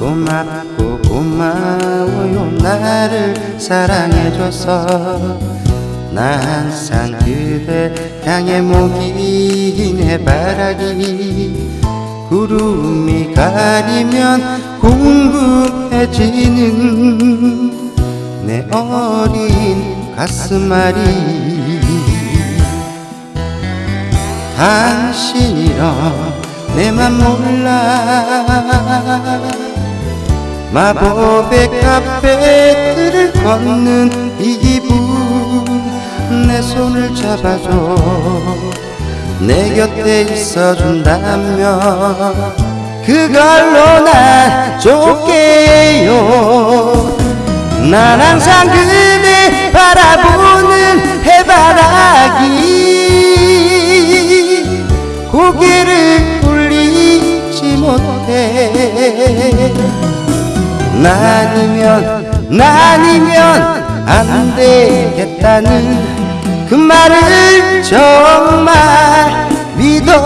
고맙고 고마워요 나를 사랑해줘서. 나 항상 그대 향해 목이네 바라기. 구름이 가리면 공급 금해지는 내 어린 가슴앓이 당신이랑 내맘 몰라. 마법의 카페들을 걷는 이 기분 내 손을 잡아줘. 내 곁에 있어준다면 그걸로 난 좋게요. 난 항상 그대 바라보는 해바라기. 고개를 돌리지 못해. 나니면 나니면 안 되겠다는 그 말을 정말 믿어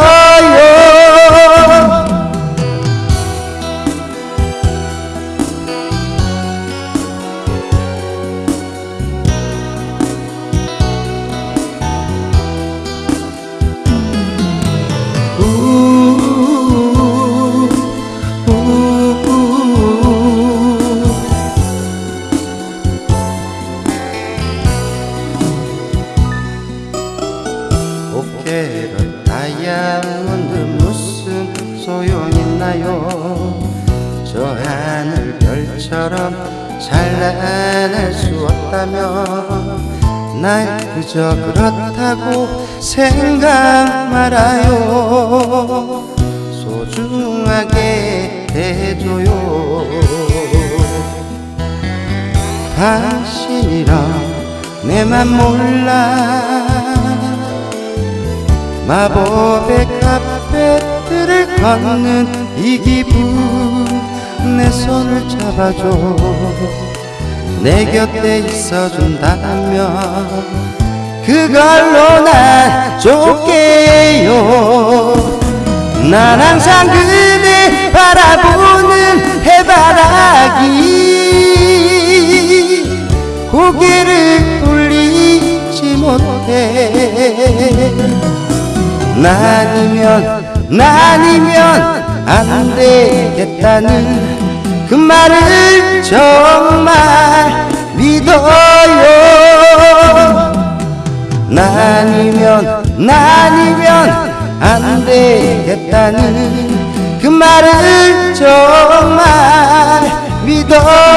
오케라 다이아몬드 무슨 소용있나요? 저 하늘 별처럼 찬란할 수 없다면 날 그저 그렇다고 생각 말아요. 소중하게 대줘요. 당신이랑 내맘 몰라 마법의 카페들을 걷는 이 기분. 내 손을 잡아줘. 내 곁에 있어준다면 그걸로 난 좋게요. 난 항상 그대 바라보는 해바라기. 고개를 돌리지 못해 나니면 나니면 안 되겠다는 그 말을 정말 믿어요. 나니면 나니면 안 되겠다는 그 말을 정말 믿어요.